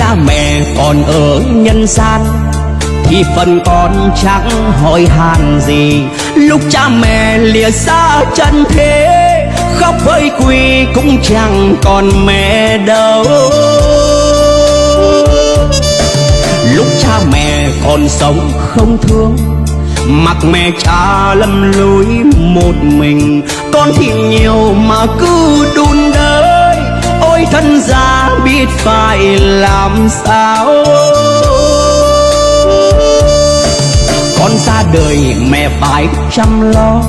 cha mẹ còn ở nhân gian, thì phần con chẳng hỏi han gì. Lúc cha mẹ lìa xa chân thế, khóc với quỳ cũng chẳng còn mẹ đâu. Lúc cha mẹ còn sống không thương, mặc mẹ cha lầm lối một mình. Con thì nhiều mà cứ đúng thân gia biết phải làm sao? Con ra đời mẹ phải chăm lo,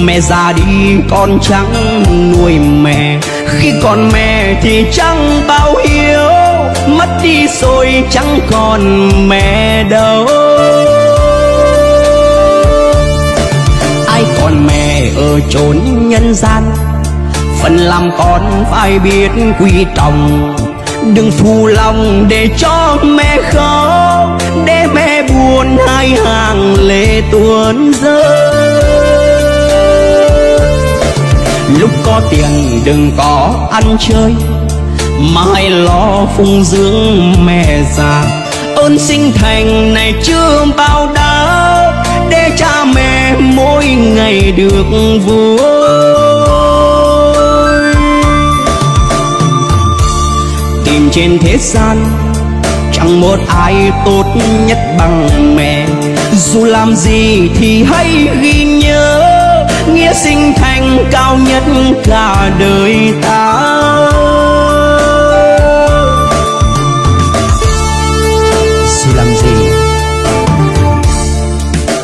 mẹ già đi con chẳng nuôi mẹ. Khi còn mẹ thì chẳng bao hiếu mất đi rồi chẳng còn mẹ đâu. Ai còn mẹ ở chốn nhân gian phần làm con phải biết quý trọng. Đừng phù lòng để cho mẹ khóc, để mẹ buồn hai hàng lệ tuôn rơi. Lúc có tiền đừng có ăn chơi mà hãy lo phụng dưỡng mẹ già. Ơn sinh thành này chưa bao đáp, để cha mẹ mỗi ngày được vui. Trên thế gian, chẳng một ai tốt nhất bằng mẹ. Dù làm gì thì hãy ghi nhớ, nghĩa sinh thành cao nhất cả đời ta. Dù làm gì,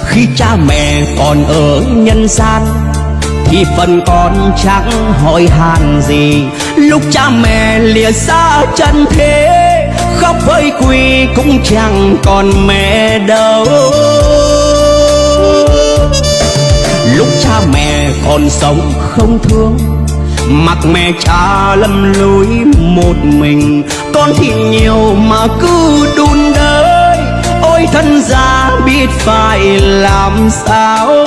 khi cha mẹ còn ở nhân gian thì phần con chẳng hỏi han gì? Lúc cha mẹ lìa xa chân thế, khóc với quỳ cũng chẳng còn mẹ đâu. Lúc cha mẹ còn sống không thương mặc mẹ cha lầm lối một mình. Con thì nhiều mà cứ đun đới, ôi thân gia biết phải làm sao.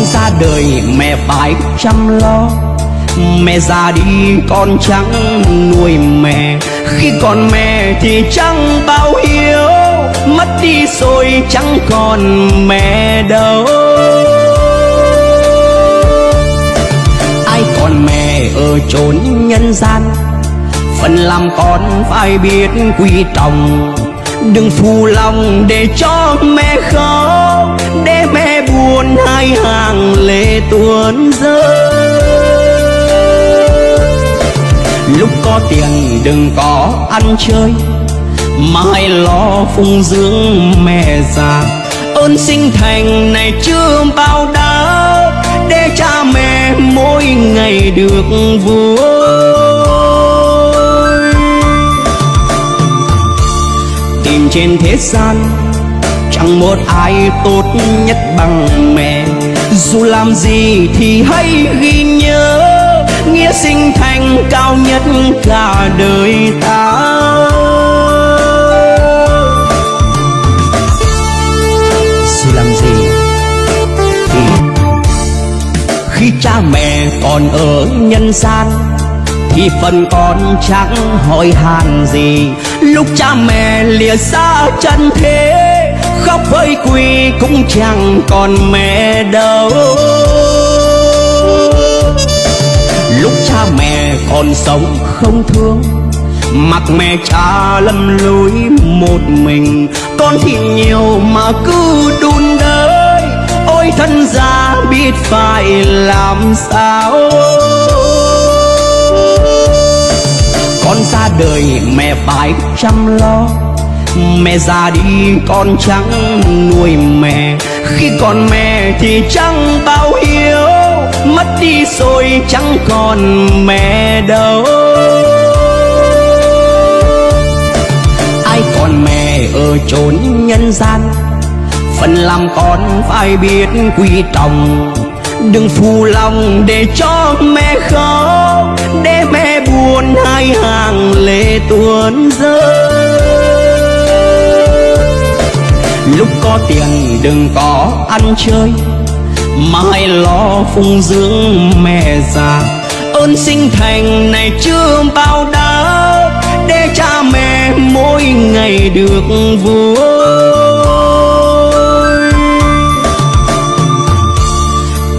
Con ra đời, mẹ phải chăm lo. Mẹ già đi, con chẳng nuôi mẹ. Khi còn mẹ thì chẳng bao hiếu mất đi rồi chẳng còn mẹ đâu. Ai còn mẹ ở chốn nhân gian, phần làm con phải biết quý trọng đừng phù lòng để cho mẹ khóc, để mẹ buồn hai hàng lệ tuôn rơi. Lúc có tiền đừng có ăn chơi mà hãy lo phụng dưỡng mẹ già. Ơn sinh thành này chưa bao đáp, để cha mẹ mỗi ngày được vui. Trên thế gian, chẳng một ai tốt nhất bằng mẹ. Dù làm gì thì hãy ghi nhớ, nghĩa sinh thành cao nhất cả đời ta. Dù làm gì thì khi cha mẹ còn ở nhân gian thì phần con chẳng hỏi han gì. Lúc cha mẹ lìa xa chân thế, khóc với quỳ cũng chẳng còn mẹ đâu. Lúc cha mẹ còn sống không thương mặc mẹ cha lầm lối một mình. Con thì nhiều mà cứ đun đới, ôi thân già biết phải làm sao. Đời mẹ phải chăm lo. Mẹ già đi con chẳng nuôi mẹ. Khi còn mẹ thì chẳng bao hiếu mất đi rồi chẳng còn mẹ đâu. Ai còn mẹ ở chốn nhân gian? Phần làm con phải biết quý trọng. Đừng phù lòng để cho mẹ khóc, để mẹ tuôn rơi. Lúc có tiền đừng có ăn chơi, mãi lo phụng dưỡng mẹ già. Ơn sinh thành này chưa bao đáp, để cha mẹ mỗi ngày được vui.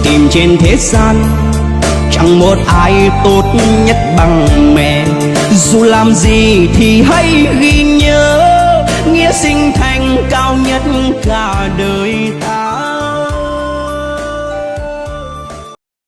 Tìm trên thế gian chẳng một ai tốt nhất bằng mẹ. Dù làm gì thì hãy ghi nhớ, nghĩa sinh thành cao nhất cả đời ta.